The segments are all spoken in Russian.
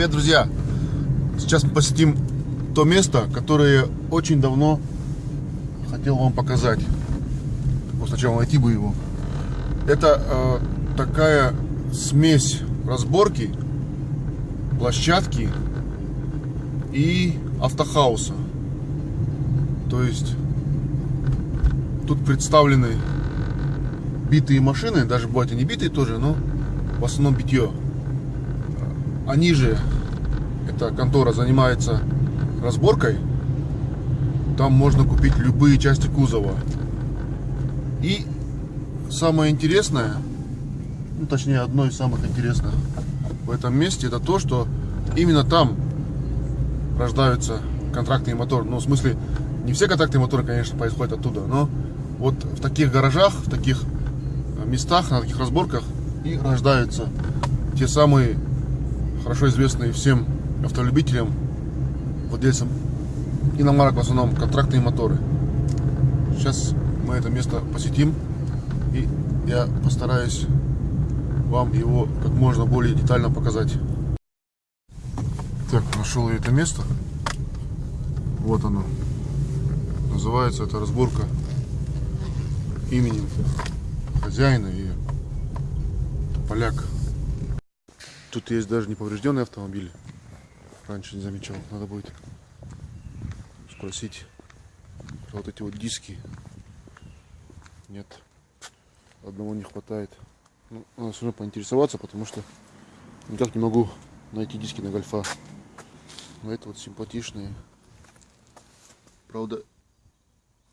Привет, друзья! Сейчас мы посетим то место, которое очень давно хотел вам показать. Вот сначала найти бы его. Это э, такая смесь разборки, площадки и автохауса. То есть тут представлены битые машины, даже бывают и не битые тоже, но в основном битье. Они же, эта контора занимается разборкой. Там можно купить любые части кузова. И самое интересное, ну, точнее одно из самых интересных в этом месте, это то, что именно там рождаются контрактные моторы. Ну, в смысле, не все контрактные моторы, конечно, происходят оттуда, но вот в таких гаражах, в таких местах, на таких разборках и рождаются те самые хорошо известные всем автолюбителям, владельцам иномарок в основном, контрактные моторы. Сейчас мы это место посетим и я постараюсь вам его как можно более детально показать. Так, нашел я это место. Вот оно. Называется это разборка именем хозяина и поляк. Тут есть даже неповрежденный автомобиль. Раньше не замечал. Надо будет спросить про вот эти вот диски. Нет. Одного не хватает. Ну, надо все равно поинтересоваться, потому что никак не могу найти диски на гольфа. Но это вот симпатичные. Правда,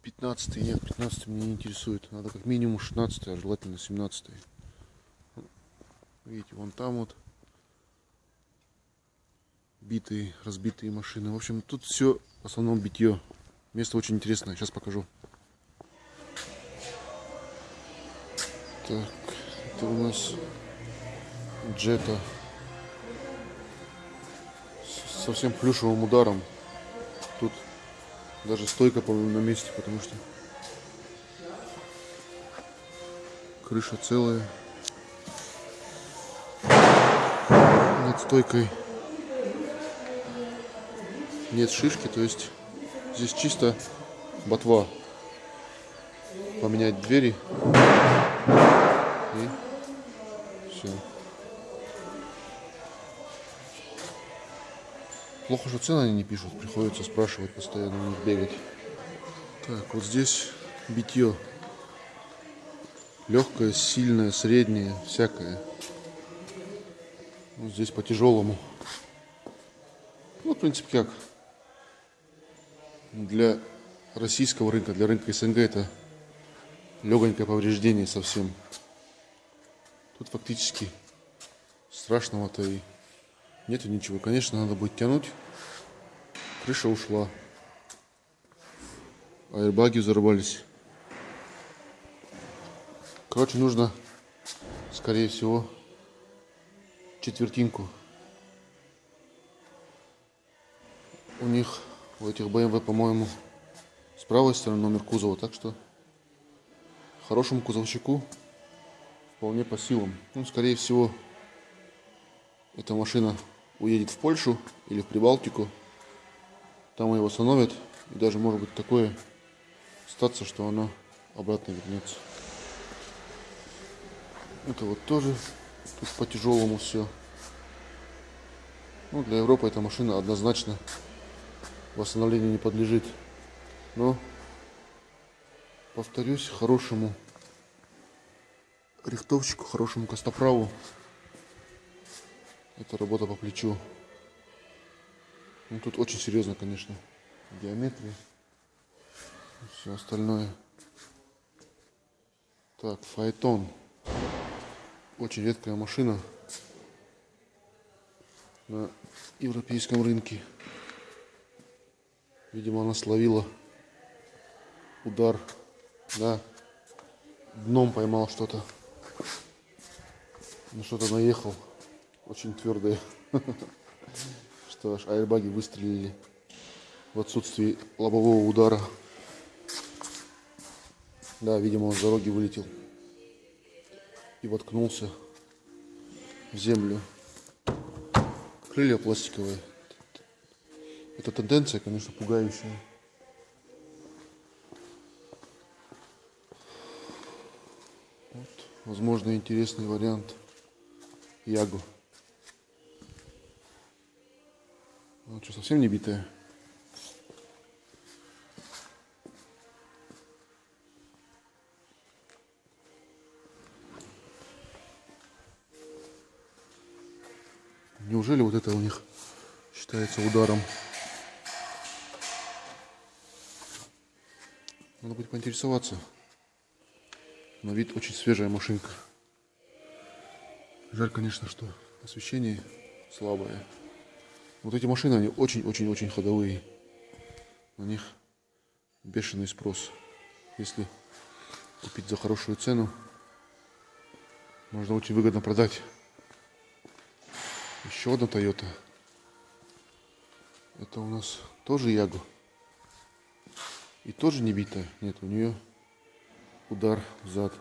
15 нет, 15 меня не интересует. Надо как минимум 16, а желательно 17. Видите, вон там вот битые, разбитые машины. В общем, тут все в основном битье. Место очень интересное, сейчас покажу. Так, это у нас джета совсем плюшевым ударом. Тут даже стойка, по-моему, на месте, потому что крыша целая. Над стойкой нет шишки, то есть здесь чисто ботва. Поменять двери и все. Плохо, что цены они не пишут, приходится спрашивать постоянно, у них бегать. Так, вот здесь битье. Легкое, сильное, среднее, всякое. Вот здесь по тяжелому. Ну, в принципе, как для российского рынка, для рынка СНГ это легонькое повреждение совсем. Тут фактически страшного-то и Нету ничего. Конечно, надо будет тянуть. Крыша ушла. Аэрбаги взорвались. Короче, нужно, скорее всего, четвертинку. У них, у этих BMW, по-моему, с правой стороны номер кузова. Так что хорошему кузовщику вполне по силам. Ну, скорее всего, эта машина уедет в Польшу или в Прибалтику. Там его остановят. И даже может быть такое статься, что она обратно вернется. Это вот тоже тут по тяжелому все. Ну, для Европы эта машина однозначно восстановлению не подлежит. Но, повторюсь, хорошему рихтовщику, хорошему костоправу это работа по плечу. Ну, тут очень серьезно, конечно, геометрия. Все остальное. Так, Файтон. Очень редкая машина на европейском рынке. Видимо, она словила удар. Да, дном поймал что-то. На что-то наехал очень твердые, что аж аэрбаги выстрелили в отсутствии лобового удара. Да, видимо, он с дороги вылетел и воткнулся в землю. крылья пластиковые. Эта тенденция, конечно, пугающая. Вот, возможно, интересный вариант Ягу. Ну, что, совсем не битая? Неужели вот это у них считается ударом? Поинтересоваться. На вид очень свежая машинка. Жаль, конечно, что освещение слабое. Вот эти машины, они очень-очень-очень ходовые. На них бешеный спрос. Если купить за хорошую цену, можно очень выгодно продать. Еще одна Toyota. Это у нас тоже Ягу. И тоже не битая. Нет, у нее удар в зад.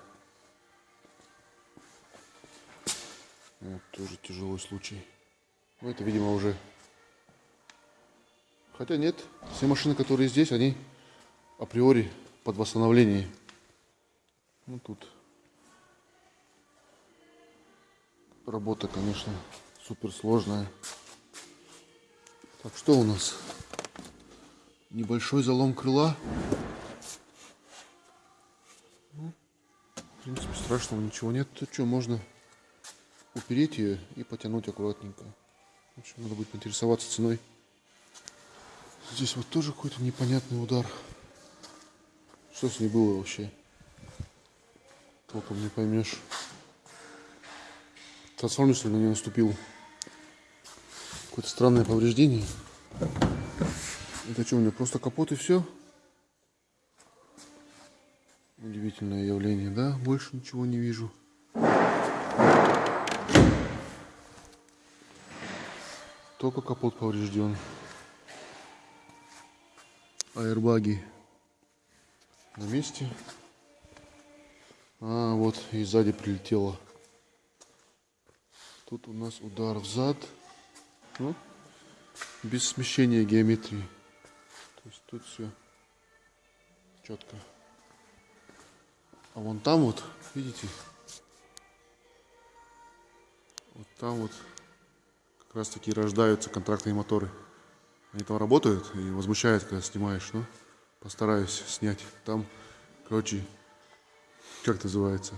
Вот, тоже тяжелый случай. Ну, это, видимо, уже... Хотя нет, все машины, которые здесь, они априори под восстановление. Ну, тут работа, конечно, супер сложная. Так, что у нас? Небольшой залом крыла. Ну, в принципе, страшного ничего нет. Тут что, можно упереть ее и потянуть аккуратненько. В общем, надо будет поинтересоваться ценой. Здесь вот тоже какой-то непонятный удар. Что с ней было вообще? Толком не поймешь. Трансформер, что ли, на нее наступил? Какое-то странное повреждение. Это что, у меня просто капот и все? Удивительное явление, да? Больше ничего не вижу. Только капот поврежден. Аэрбаги на месте. А, вот и сзади прилетело. Тут у нас удар в зад. Ну, без смещения геометрии. То есть тут все четко. А вон там вот, видите, вот там вот как раз таки рождаются контрактные моторы. Они там работают и возмущают, когда снимаешь. Ну, постараюсь снять. Там, короче, как называется,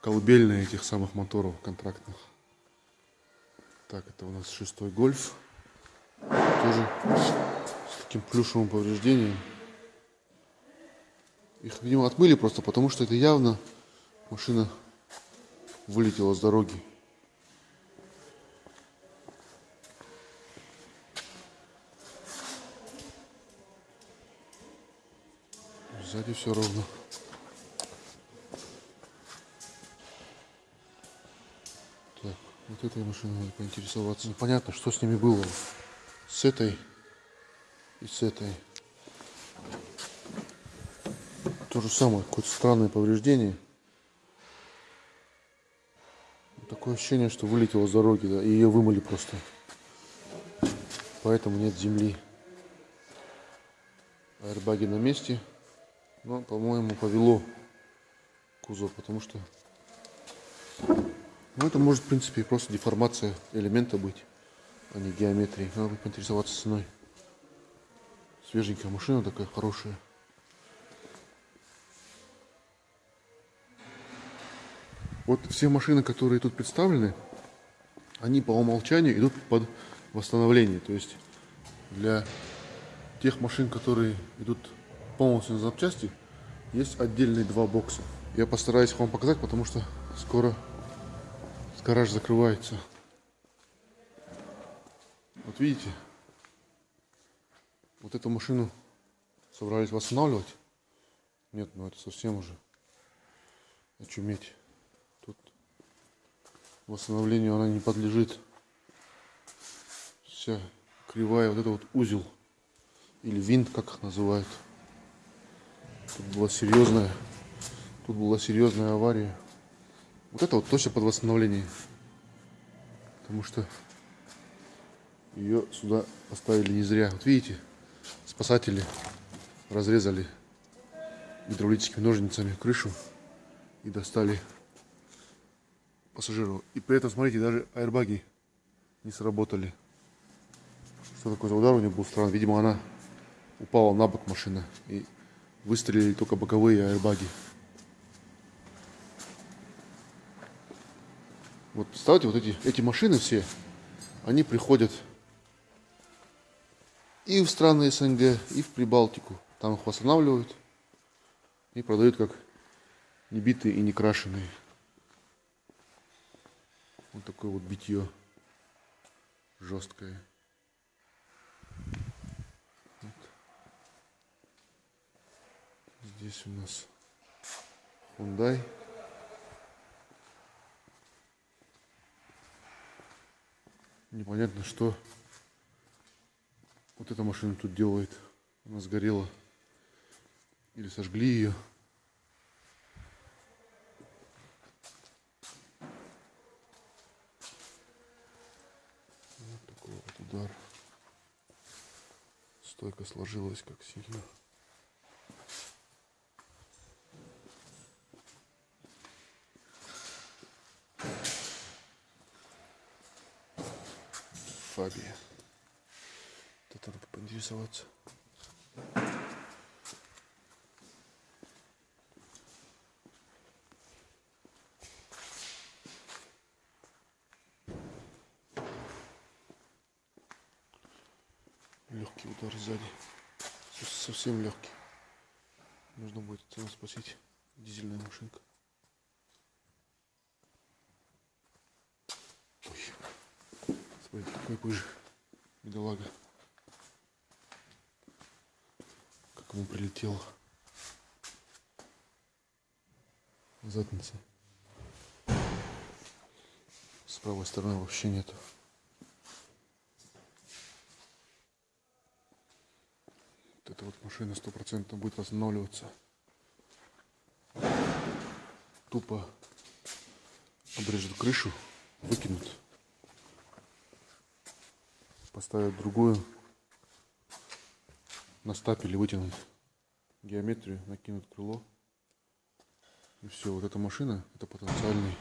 колыбельные этих самых моторов контрактных. Так, это у нас шестой гольф. Тоже таким плюшевым повреждением. Их, видимо, отмыли просто, потому что это явно машина вылетела с дороги. Сзади все ровно. Вот этой машиной надо поинтересоваться. Непонятно, что с ними было. С этой и с этой. То же самое, какое-то странное повреждение. Такое ощущение, что вылетело с дороги, да, и ее вымыли просто. Поэтому нет земли. Аэрбаги на месте. Но, по-моему, повело кузов, потому что ну, это может, в принципе, просто деформация элемента быть, а не геометрии. Надо будет поинтересоваться ценой. Свеженькая машина такая, хорошая. Вот все машины, которые тут представлены, они по умолчанию идут под восстановление. То есть для тех машин, которые идут полностью на запчасти, есть отдельные два бокса. Я постараюсь вам показать, потому что скоро гараж закрывается. Вот видите, вот эту машину собрались восстанавливать. Нет, ну это совсем уже очуметь. Тут восстановлению она не подлежит. Вся кривая, вот это вот узел или винт, как их называют. Тут была серьезная, тут была серьезная авария. Вот это вот точно под восстановление. Потому что Ее сюда поставили не зря. Вот видите, спасатели разрезали гидравлическими ножницами крышу и достали пассажиру. И при этом, смотрите, даже аэрбаги не сработали. Что такое за удар у нее был странный? Видимо, она упала на бок машина и выстрелили только боковые аэрбаги. Вот представьте, вот эти, эти машины все, они приходят и в страны СНГ, и в Прибалтику. Там их восстанавливают и продают как небитые и не крашеные. Вот такое вот битье жесткое. Вот. Здесь у нас Hyundai. Непонятно, что вот эта машина тут делает. Она сгорела. Или сожгли ее. Вот такой вот удар. Стойка сложилась как сильно. Фабия. Поинтересоваться. Легкий удар сзади. Совсем легкий. Нужно будет спасить. Дизельная машинка. Ой. Смотрите, какой пыж. Бедолага. Как ему прилетело. Задница. С правой стороны вообще нету. Вот эта вот машина стопроцентно будет восстанавливаться. Тупо обрежут крышу, выкинут поставят другую, на стапеле вытянуть геометрию, накинут крыло. И все, вот эта машина, это потенциальный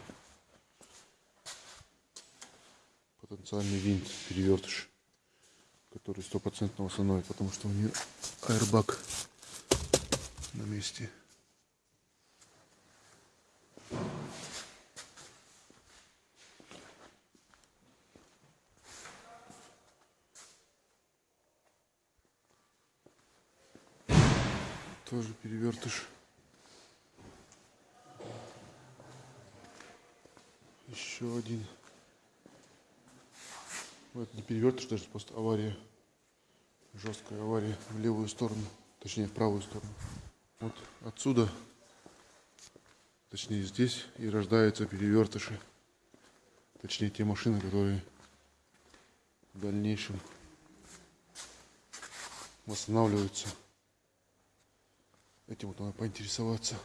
потенциальный винт, перевертыш, который стопроцентно восстановит, потому что у нее аэрбак на месте. Тоже перевертыш. Еще один. Ну, это не перевертыш, даже просто авария. Жесткая авария в левую сторону. Точнее, в правую сторону. Вот отсюда, точнее здесь, и рождаются перевертыши. Точнее, те машины, которые в дальнейшем восстанавливаются. Этим вот надо поинтересоваться.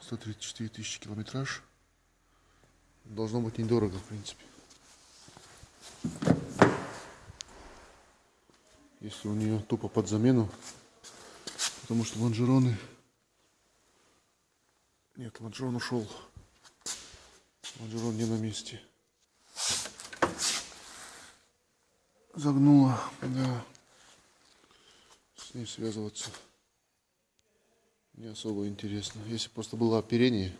134 тысячи километраж. Должно быть недорого, в принципе. Если у нее тупо под замену. Потому что лонжероны... Нет, лонжерон ушел. Лонжерон не на месте. Загнула, да ней связываться не особо интересно. Если просто было оперение,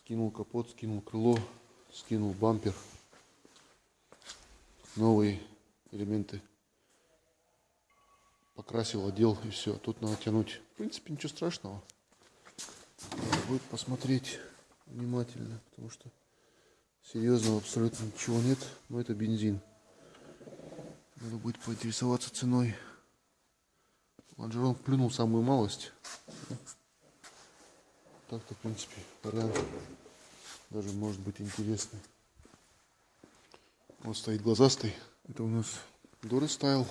скинул капот, скинул крыло, скинул бампер, новые элементы покрасил, одел и все. Тут надо тянуть. В принципе, ничего страшного. Будет посмотреть внимательно, потому что серьезного абсолютно ничего нет. Но это бензин. Надо будет поинтересоваться ценой. Лонжерон плюнул самую малость. Так-то, в принципе, вариант даже может быть интересный. Вот стоит глазастый. Это у нас Доры стайл.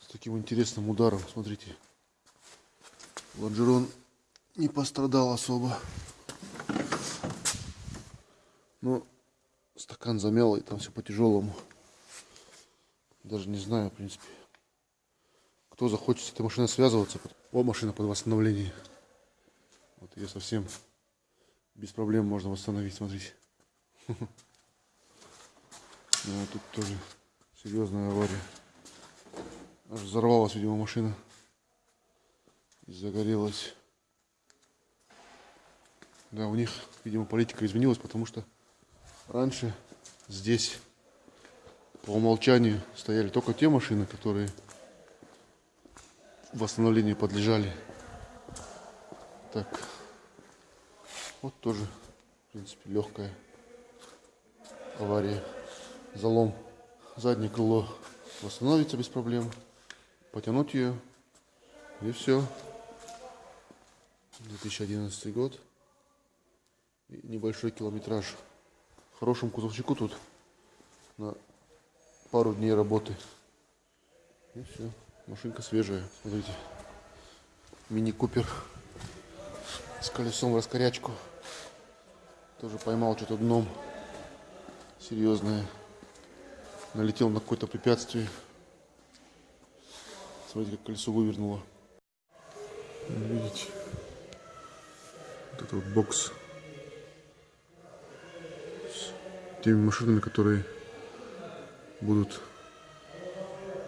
С таким интересным ударом. Смотрите. Лонжерон не пострадал особо. Но стакан замял, и там все по тяжелому. Даже не знаю, в принципе, кто захочет с этой машиной связываться. О, машина под восстановление. Вот ее совсем без проблем можно восстановить, смотрите. Ну, а тут тоже серьезная авария. Аж взорвалась, видимо, машина. И загорелась. Да, у них, видимо, политика изменилась, потому что раньше здесь по умолчанию стояли только те машины, которые восстановлению подлежали. Так, вот тоже, в принципе, легкая авария. Залом заднее крыло восстановится без проблем. Потянуть ее и все. 2011 год. И небольшой километраж. Хорошему кузовчику тут на пару дней работы. И все. Машинка свежая. Смотрите. Мини Купер с колесом в раскорячку. Тоже поймал что-то дном. Серьезное. Налетел на какое-то препятствие. Смотрите, как колесо вывернуло. Видите? Вот это вот бокс с теми машинами, которые будут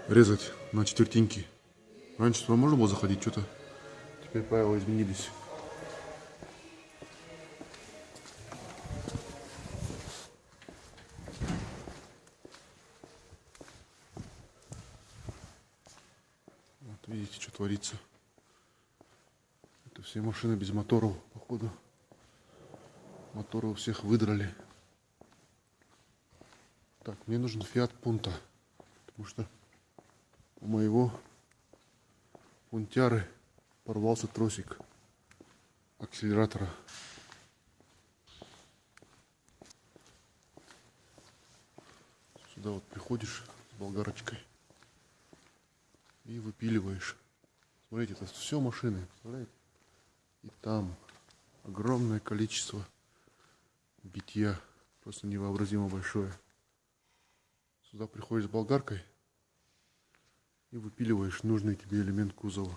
резать на четвертинки. Раньше туда можно было заходить, что-то теперь правила изменились. Вот видите, что творится. Это все машины без моторов, походу. Моторы у всех выдрали. Так, мне нужен Fiat Punto, потому что у моего пунтяры порвался тросик акселератора. Сюда вот приходишь с болгарочкой и выпиливаешь. Смотрите, это все машины. И там огромное количество битья. Просто невообразимо большое. Сюда приходишь с болгаркой и выпиливаешь нужный тебе элемент кузова.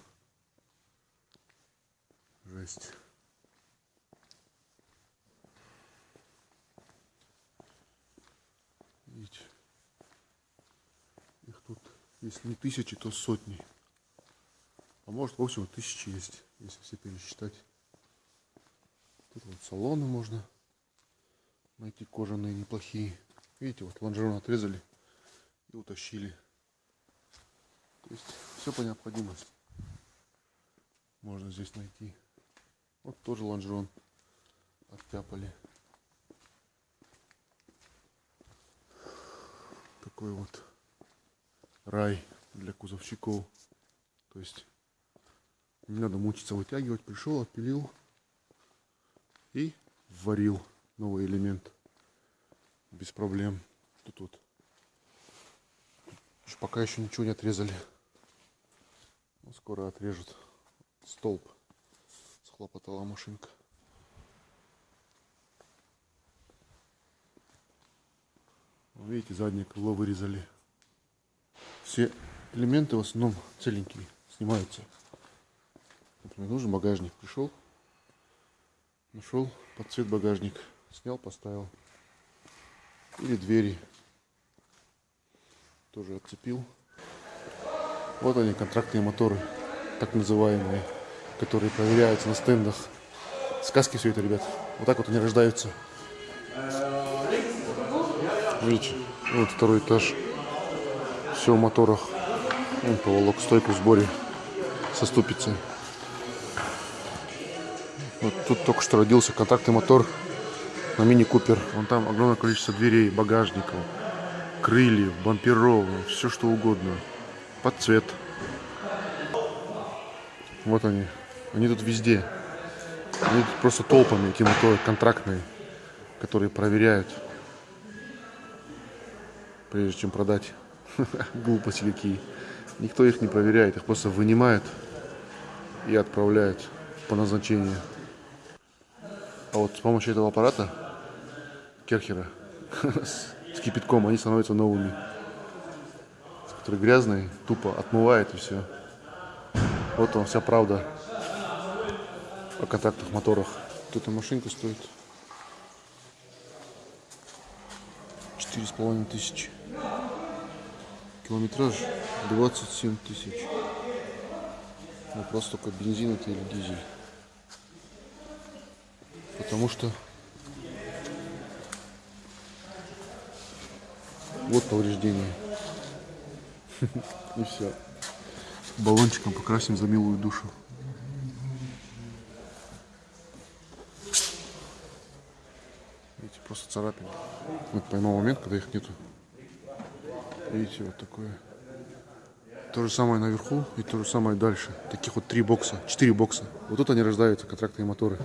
Жесть. Видите? Их тут, если не тысячи, то сотни. А может, в общем, тысячи есть, если все пересчитать. Тут вот салоны можно найти кожаные неплохие. Видите, вот лонжерон отрезали и утащили. Есть все по необходимости можно здесь найти. Вот тоже лонжерон оттяпали. Такой вот рай для кузовщиков. То есть не надо мучиться вытягивать. Пришел, отпилил и варил новый элемент без проблем. Тут вот пока еще ничего не отрезали. Ну, скоро отрежут столб. Схлопотала машинка. Видите, заднее крыло вырезали. Все элементы в основном целенькие, снимаются. Например, нужен багажник. Пришел, нашел под цвет багажник, снял, поставил. Или двери. Тоже отцепил. Вот они, контрактные моторы, так называемые, которые проверяются на стендах. Сказки все это, ребят. Вот так вот они рождаются. Видите, вот второй этаж. Все в моторах. Вон поволок стойку в сборе со ступицей. Вот тут только что родился контактный мотор на Мини Купер. Вон там огромное количество дверей, багажников, крыльев, бамперов, все что угодно под цвет. Вот они. Они тут везде. Они тут просто толпами, эти моторы контрактные, которые проверяют, прежде чем продать. Глупости какие. Никто их не проверяет, их просто вынимают и отправляют по назначению. А вот с помощью этого аппарата Керхера с кипятком, они становятся новыми. Которые грязные, тупо отмывает и все. Вот он, вся правда о контактных моторах. Вот эта машинка стоит четыре с половиной тысячи. Километраж 27 тысяч. Вопрос только бензин это или дизель. Потому что вот повреждение. И все. Баллончиком покрасим за милую душу. Видите, просто царапины. Вот поймал момент, когда их нету. Видите, вот такое. То же самое наверху и то же самое дальше. Таких вот три бокса, четыре бокса. Вот тут они рождаются, контрактные моторы.